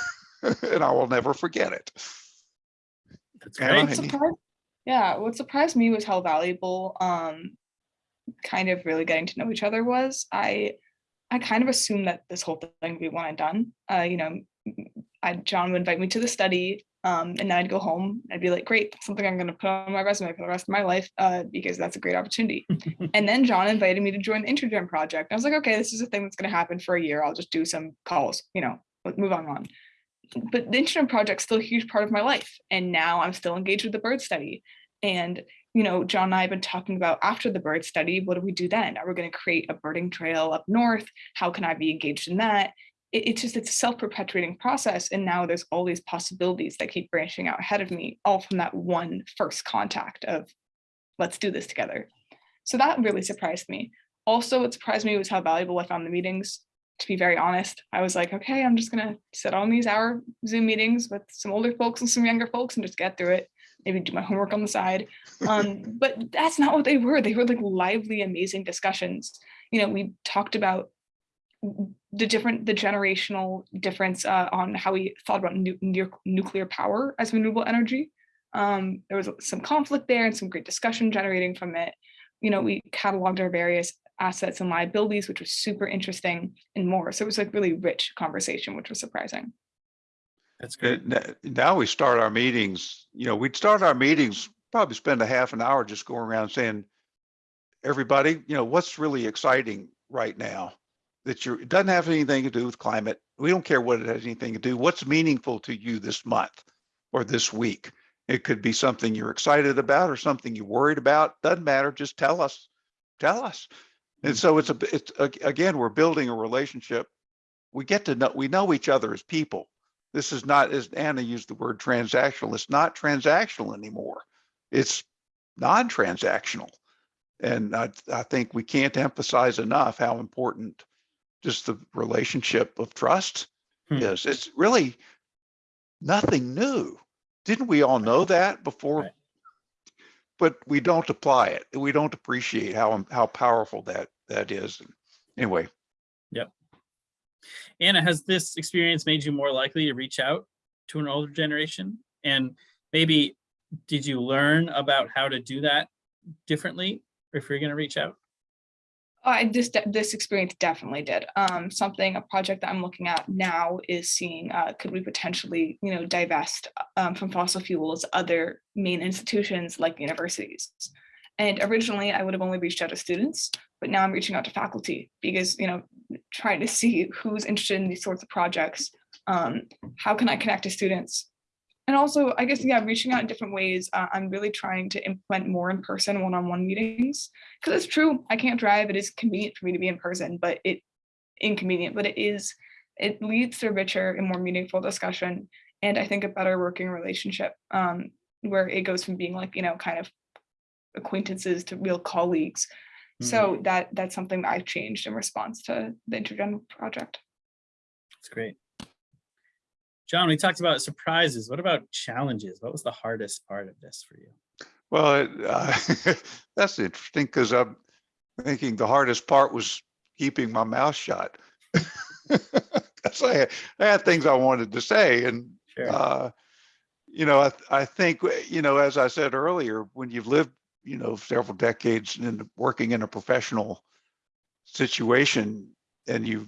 and I will never forget it. That's Anna, great. Surprised- yeah what surprised me was how valuable um kind of really getting to know each other was. I i kind of assumed that this whole thing would be one and done. Uh you know I, john would invite me to the study um and then i'd go home. I'd be like great that's something i'm going to put on my resume for the rest of my life uh because that's a great opportunity. And then john invited me to join the intergen project. I was like okay this is a thing that's going to happen for a year. I'll just do some calls you know move on on but the intergen project's still a huge part of my life and now i'm still engaged with the bird study. And you know john and i have been talking about after the bird study what do we do then? Are we going to create a birding trail up north? How can i be engaged in that? It, it's just it's a self-perpetuating process and now there's all these possibilities that keep branching out ahead of me all from that one first contact of let's do this together. So that really surprised me. Also what surprised me was how valuable i found the meetings to be very honest, I was like, okay, I'm just gonna sit on these hour Zoom meetings with some older folks and some younger folks and just get through it. Maybe do my homework on the side. Um, but that's not what they were. They were like lively, amazing discussions. You know, we talked about the different, the generational difference uh, on how we thought about nu- nu- nuclear power as renewable energy. Um, there was some conflict there and some great discussion generating from it. You know, we cataloged our various assets and liabilities, which was super interesting and more. So it was like really rich conversation, which was surprising. That's good. Now we start our meetings, you know, we'd start our meetings, probably spend a half an hour just going around saying, everybody, you know, what's really exciting right now? That you're, it doesn't have anything to do with climate. We don't care what it has anything to do. What's meaningful to you this month or this week? It could be something you're excited about or something you're worried about. Doesn't matter. Just tell us. Tell us. And so it's a it's, ag- again, we're building a relationship. We get to know, we know each other as people. This is not, as Anna used the word transactional, it's not transactional anymore. It's non-transactional. And I, I think we can't emphasize enough how important just the relationship of trust Hmm. is. It's really nothing new. Didn't we all know that before? Right. But we don't apply it. We don't appreciate how, how powerful that, that is. Anyway, Yep. Anna, has this experience made you more likely to reach out to an older generation? And maybe did you learn about how to do that differently if you're going to reach out? I this this experience definitely did. Um, something a project that I'm looking at now is seeing uh, could we potentially you know divest um, from fossil fuels other Maine institutions like universities. And originally I would have only reached out to students, but now I'm reaching out to faculty because you know trying to see who's interested in these sorts of projects. Um, how can I connect to students? And also, I guess, yeah, reaching out in different ways. Uh, I'm really trying to implement more in-person one-on-one meetings because it's true i can't drive it is convenient for me to be in person but it inconvenient but it is it leads to a richer and more meaningful discussion and i think a better working relationship um where it goes from being like you know kind of acquaintances to real colleagues so that that's something that i've changed in response to the intergen project That's great. John, we talked about surprises. What about challenges? What was the hardest part of this for you? well, uh, that's interesting because I'm thinking the hardest part was keeping my mouth shut. I, had- I had things I wanted to say and Sure. uh, you know, I, I think, you know, as I said earlier, when you've lived, you know, several decades in working in a professional situation and you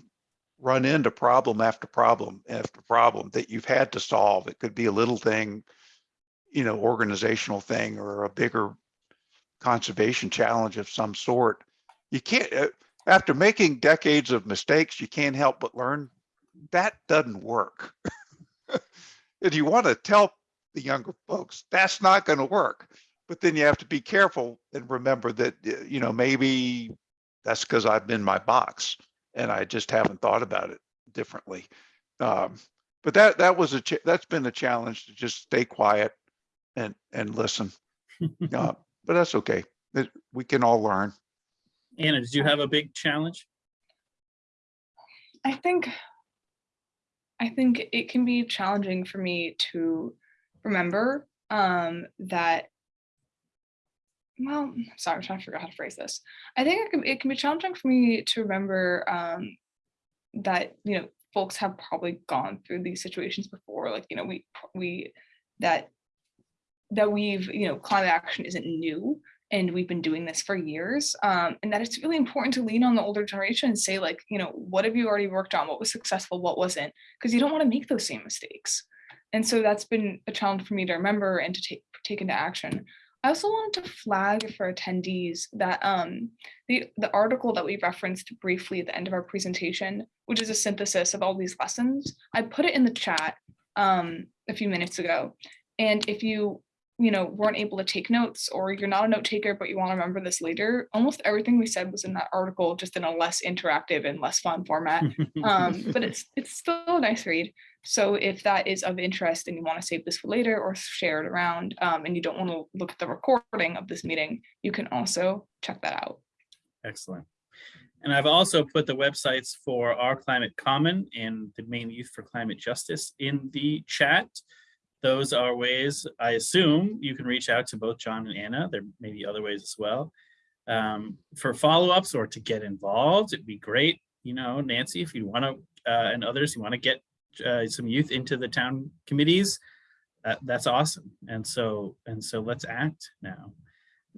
run into problem after problem after problem that you've had to solve, it could be a little thing, you know, organizational thing or a bigger conservation challenge of some sort. You can't, uh, after making decades of mistakes, you can't help but learn that doesn't work. if you want to tell the younger folks that's not going to work but then you have to be careful and remember that uh, you know maybe that's because i've been my box and i just haven't thought about it differently. Um, but that that was a that's been a challenge to just stay quiet and and listen. Uh, but that's okay. It- we can all learn. Anna, did you have a big challenge? I think I think it can be challenging for me to remember um that well, sorry, I'm trying to figure out how to phrase this. I think it can, it can be challenging for me to remember um that, you know, folks have probably gone through these situations before. Like, you know, we we that that we've, you know, climate action isn't new and we've been doing this for years um, and that it's really important to lean on the older generation and say like you know what have you already worked on what was successful what wasn't because you don't want to make those same mistakes and so that's been a challenge for me to remember and to take take into action i also wanted to flag for attendees that um, the the article that we referenced briefly at the end of our presentation which is a synthesis of all these lessons i put it in the chat um, a few minutes ago. And if you you know, weren't able to take notes or you're not a note taker, but you want to remember this later, almost everything we said was in that article, just in a less interactive and less fun format. Um, but it's it's still a nice read. So if that is of interest and you want to save this for later or share it around um, and you don't want to look at the recording of this meeting, you can also check that out. Excellent. And I've also put the websites for our Climate Common and the Maine Youth for Climate Justice in the chat. Those are ways, I assume, you can reach out to both John and Anna. There may be other ways as well. Um, for follow-ups or to get involved, it'd be great, you know, Nancy, if you want to, uh, and others, you want to get uh, some youth into the town committees, that, that's awesome. And so, and so let's act now.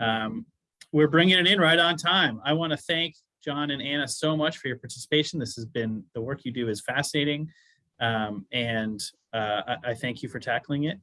Um, we're bringing it in right on time. I want to thank John and Anna so much for your participation. This has been, the work you do is fascinating. Um, and uh, I, I thank you for tackling it.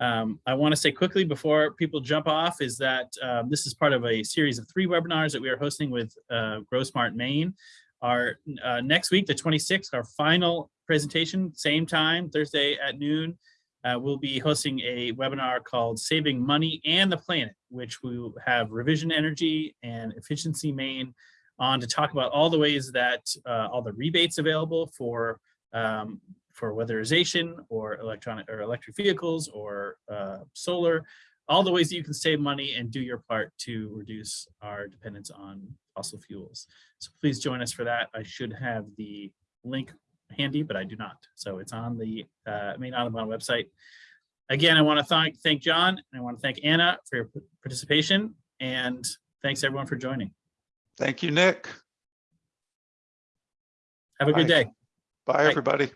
Um, I want to say quickly before people jump off is that um, this is part of a series of three webinars that we are hosting with uh, GrowSmart Maine. Our uh, next week, the 26th, our final presentation, same time, Thursday at noon, uh, we'll be hosting a webinar called Saving Money and the Planet, which we have Revision Energy and Efficiency Maine on to talk about all the ways that uh, all the rebates available for um, for weatherization or electronic or electric vehicles or uh, solar, all the ways that you can save money and do your part to reduce our dependence on fossil fuels. So please join us for that. I should have the link handy, but I do not. So it's on the uh, Maine Audubon website. Again, I want to thank thank John and I want to thank Anna for your participation and thanks everyone for joining. Thank you, Nick. Have a good day. Bye, everybody.